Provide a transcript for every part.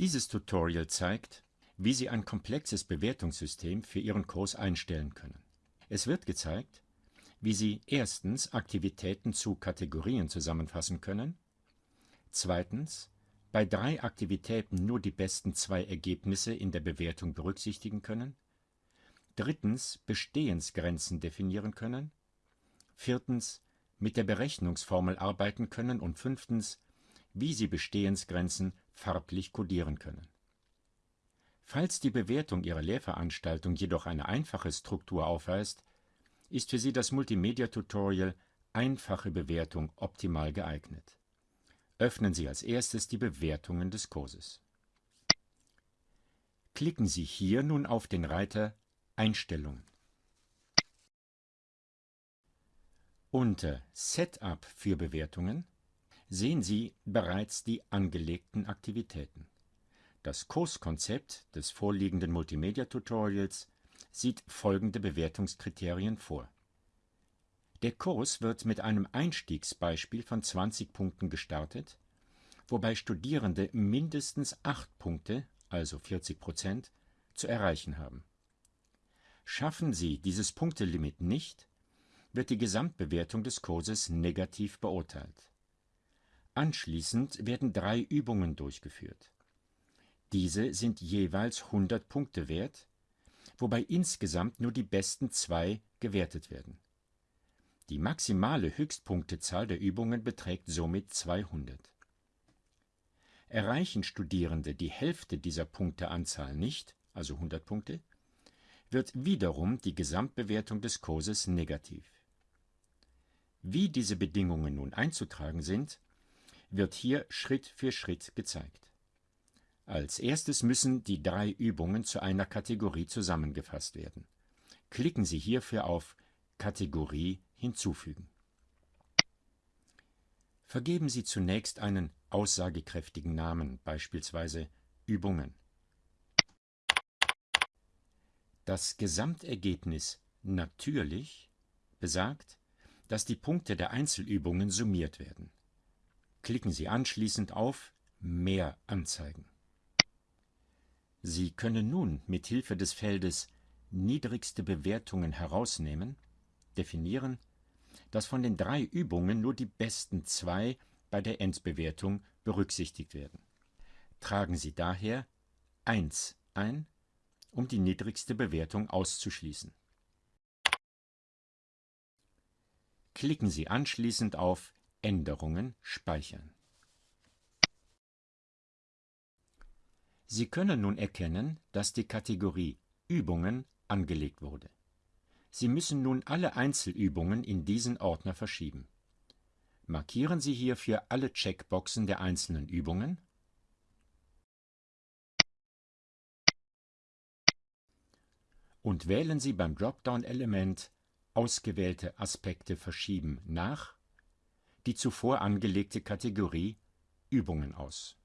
Dieses Tutorial zeigt, wie Sie ein komplexes Bewertungssystem für Ihren Kurs einstellen können. Es wird gezeigt, wie Sie erstens Aktivitäten zu Kategorien zusammenfassen können, zweitens bei drei Aktivitäten nur die besten zwei Ergebnisse in der Bewertung berücksichtigen können, drittens Bestehensgrenzen definieren können, viertens mit der Berechnungsformel arbeiten können und fünftens, wie Sie Bestehensgrenzen farblich kodieren können. Falls die Bewertung Ihrer Lehrveranstaltung jedoch eine einfache Struktur aufweist, ist für Sie das Multimedia-Tutorial Einfache Bewertung optimal geeignet. Öffnen Sie als erstes die Bewertungen des Kurses. Klicken Sie hier nun auf den Reiter Einstellungen. Unter Setup für Bewertungen sehen Sie bereits die angelegten Aktivitäten. Das Kurskonzept des vorliegenden Multimedia-Tutorials sieht folgende Bewertungskriterien vor. Der Kurs wird mit einem Einstiegsbeispiel von 20 Punkten gestartet, wobei Studierende mindestens 8 Punkte, also 40 Prozent, zu erreichen haben. Schaffen sie dieses Punktelimit nicht, wird die Gesamtbewertung des Kurses negativ beurteilt. Anschließend werden drei Übungen durchgeführt. Diese sind jeweils 100 Punkte wert, wobei insgesamt nur die besten zwei gewertet werden. Die maximale Höchstpunktezahl der Übungen beträgt somit 200. Erreichen Studierende die Hälfte dieser Punkteanzahl nicht, also 100 Punkte, wird wiederum die Gesamtbewertung des Kurses negativ. Wie diese Bedingungen nun einzutragen sind, wird hier Schritt für Schritt gezeigt. Als erstes müssen die drei Übungen zu einer Kategorie zusammengefasst werden. Klicken Sie hierfür auf Kategorie hinzufügen. Vergeben Sie zunächst einen aussagekräftigen Namen, beispielsweise Übungen. Das Gesamtergebnis natürlich besagt, dass die Punkte der Einzelübungen summiert werden. Klicken Sie anschließend auf Mehr anzeigen. Sie können nun mit Hilfe des Feldes Niedrigste Bewertungen herausnehmen, definieren, dass von den drei Übungen nur die besten zwei bei der Endbewertung berücksichtigt werden. Tragen Sie daher 1 ein, um die niedrigste Bewertung auszuschließen. Klicken Sie anschließend auf Änderungen speichern. Sie können nun erkennen, dass die Kategorie Übungen angelegt wurde. Sie müssen nun alle Einzelübungen in diesen Ordner verschieben. Markieren Sie hierfür alle Checkboxen der einzelnen Übungen und wählen Sie beim Dropdown-Element Ausgewählte Aspekte verschieben nach die zuvor angelegte Kategorie Übungen aus.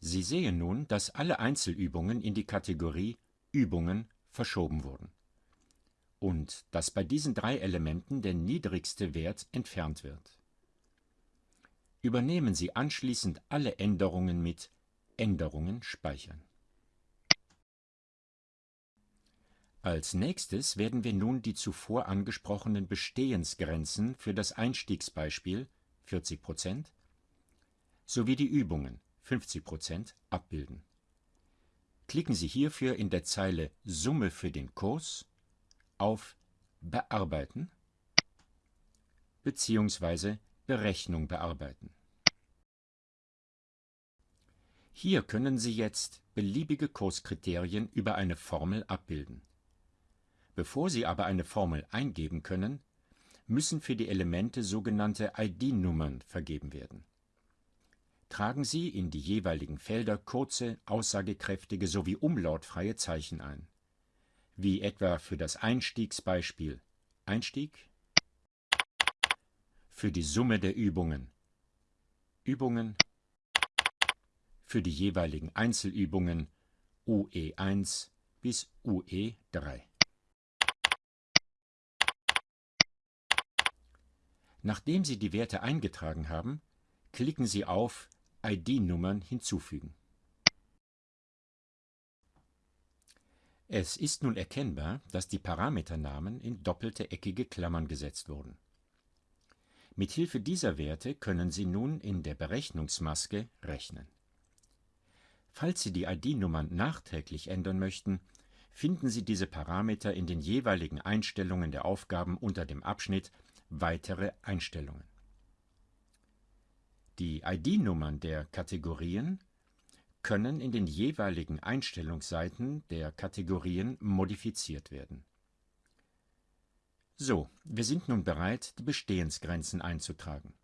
Sie sehen nun, dass alle Einzelübungen in die Kategorie Übungen verschoben wurden und dass bei diesen drei Elementen der niedrigste Wert entfernt wird. Übernehmen Sie anschließend alle Änderungen mit Änderungen speichern. Als nächstes werden wir nun die zuvor angesprochenen Bestehensgrenzen für das Einstiegsbeispiel 40% sowie die Übungen 50% abbilden. Klicken Sie hierfür in der Zeile Summe für den Kurs auf Bearbeiten bzw. Berechnung bearbeiten. Hier können Sie jetzt beliebige Kurskriterien über eine Formel abbilden. Bevor Sie aber eine Formel eingeben können, müssen für die Elemente sogenannte ID-Nummern vergeben werden. Tragen Sie in die jeweiligen Felder kurze, aussagekräftige sowie umlautfreie Zeichen ein, wie etwa für das Einstiegsbeispiel Einstieg, für die Summe der Übungen Übungen, für die jeweiligen Einzelübungen UE1 bis UE3. Nachdem Sie die Werte eingetragen haben, klicken Sie auf ID-Nummern hinzufügen. Es ist nun erkennbar, dass die Parameternamen in doppelte eckige Klammern gesetzt wurden. Mithilfe dieser Werte können Sie nun in der Berechnungsmaske rechnen. Falls Sie die ID-Nummern nachträglich ändern möchten, finden Sie diese Parameter in den jeweiligen Einstellungen der Aufgaben unter dem Abschnitt Weitere Einstellungen. Die ID-Nummern der Kategorien können in den jeweiligen Einstellungsseiten der Kategorien modifiziert werden. So, wir sind nun bereit, die Bestehensgrenzen einzutragen.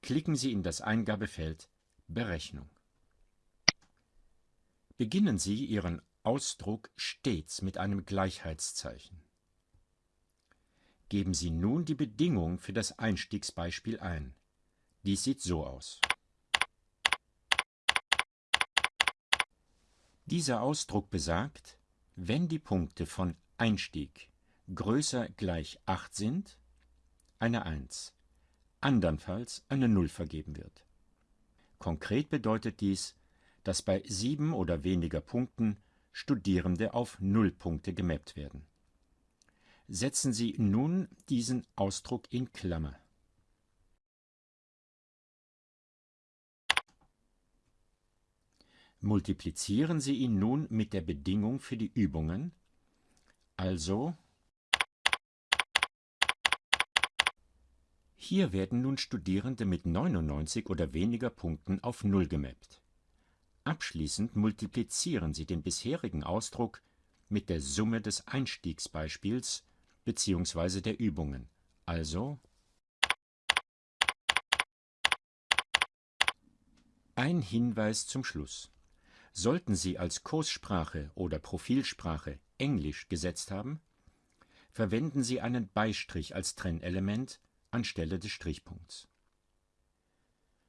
Klicken Sie in das Eingabefeld Berechnung. Beginnen Sie Ihren Ausdruck stets mit einem Gleichheitszeichen. Geben Sie nun die Bedingung für das Einstiegsbeispiel ein. Dies sieht so aus. Dieser Ausdruck besagt, wenn die Punkte von Einstieg größer gleich 8 sind, eine 1, andernfalls eine 0 vergeben wird. Konkret bedeutet dies, dass bei sieben oder weniger Punkten Studierende auf Nullpunkte gemappt werden. Setzen Sie nun diesen Ausdruck in Klammer. Multiplizieren Sie ihn nun mit der Bedingung für die Übungen, also Hier werden nun Studierende mit 99 oder weniger Punkten auf Null gemappt. Abschließend multiplizieren Sie den bisherigen Ausdruck mit der Summe des Einstiegsbeispiels bzw. der Übungen, also Ein Hinweis zum Schluss. Sollten Sie als Kurssprache oder Profilsprache Englisch gesetzt haben, verwenden Sie einen Beistrich als Trennelement anstelle des Strichpunkts.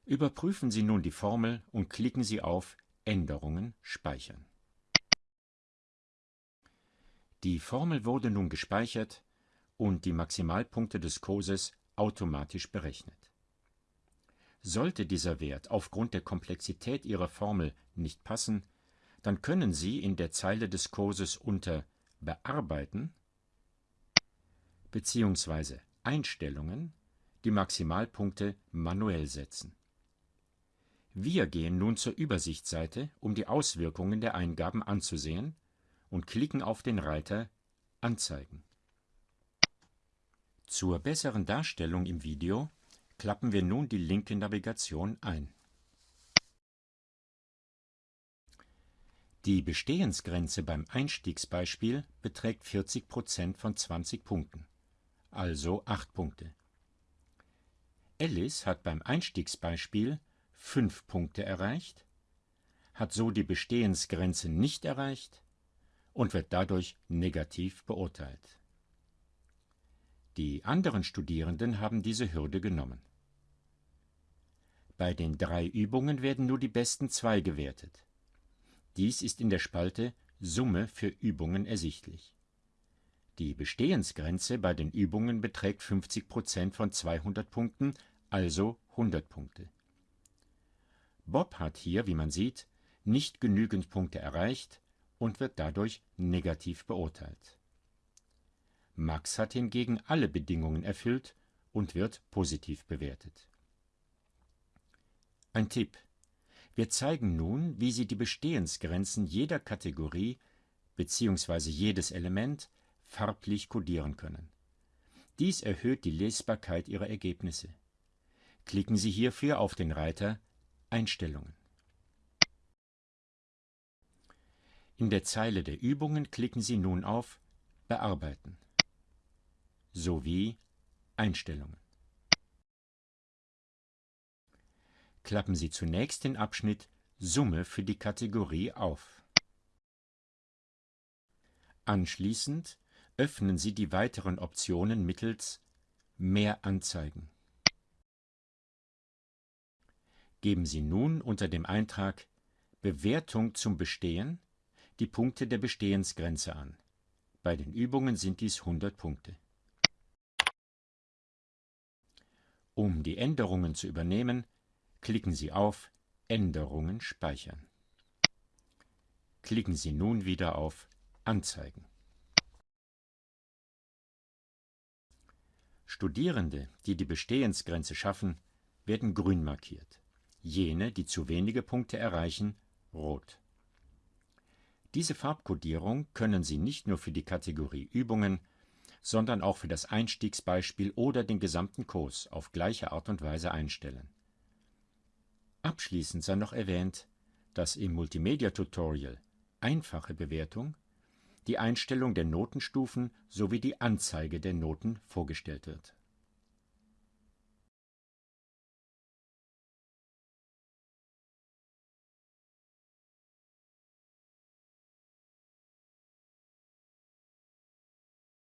Überprüfen Sie nun die Formel und klicken Sie auf Änderungen speichern. Die Formel wurde nun gespeichert und die Maximalpunkte des Kurses automatisch berechnet. Sollte dieser Wert aufgrund der Komplexität Ihrer Formel nicht passen, dann können Sie in der Zeile des Kurses unter Bearbeiten bzw. Einstellungen die Maximalpunkte manuell setzen. Wir gehen nun zur Übersichtsseite, um die Auswirkungen der Eingaben anzusehen und klicken auf den Reiter Anzeigen. Zur besseren Darstellung im Video klappen wir nun die linke Navigation ein. Die Bestehensgrenze beim Einstiegsbeispiel beträgt 40% von 20 Punkten also acht Punkte. Alice hat beim Einstiegsbeispiel fünf Punkte erreicht, hat so die Bestehensgrenze nicht erreicht und wird dadurch negativ beurteilt. Die anderen Studierenden haben diese Hürde genommen. Bei den drei Übungen werden nur die besten zwei gewertet. Dies ist in der Spalte Summe für Übungen ersichtlich. Die Bestehensgrenze bei den Übungen beträgt 50 Prozent von 200 Punkten, also 100 Punkte. Bob hat hier, wie man sieht, nicht genügend Punkte erreicht und wird dadurch negativ beurteilt. Max hat hingegen alle Bedingungen erfüllt und wird positiv bewertet. Ein Tipp. Wir zeigen nun, wie Sie die Bestehensgrenzen jeder Kategorie bzw. jedes Element farblich kodieren können. Dies erhöht die Lesbarkeit Ihrer Ergebnisse. Klicken Sie hierfür auf den Reiter Einstellungen. In der Zeile der Übungen klicken Sie nun auf Bearbeiten sowie Einstellungen. Klappen Sie zunächst den Abschnitt Summe für die Kategorie auf. Anschließend öffnen Sie die weiteren Optionen mittels Mehr anzeigen. Geben Sie nun unter dem Eintrag Bewertung zum Bestehen die Punkte der Bestehensgrenze an. Bei den Übungen sind dies 100 Punkte. Um die Änderungen zu übernehmen, klicken Sie auf Änderungen speichern. Klicken Sie nun wieder auf Anzeigen. Studierende, die die Bestehensgrenze schaffen, werden grün markiert, jene, die zu wenige Punkte erreichen, rot. Diese Farbkodierung können Sie nicht nur für die Kategorie Übungen, sondern auch für das Einstiegsbeispiel oder den gesamten Kurs auf gleiche Art und Weise einstellen. Abschließend sei noch erwähnt, dass im Multimedia-Tutorial Einfache Bewertung die Einstellung der Notenstufen sowie die Anzeige der Noten vorgestellt wird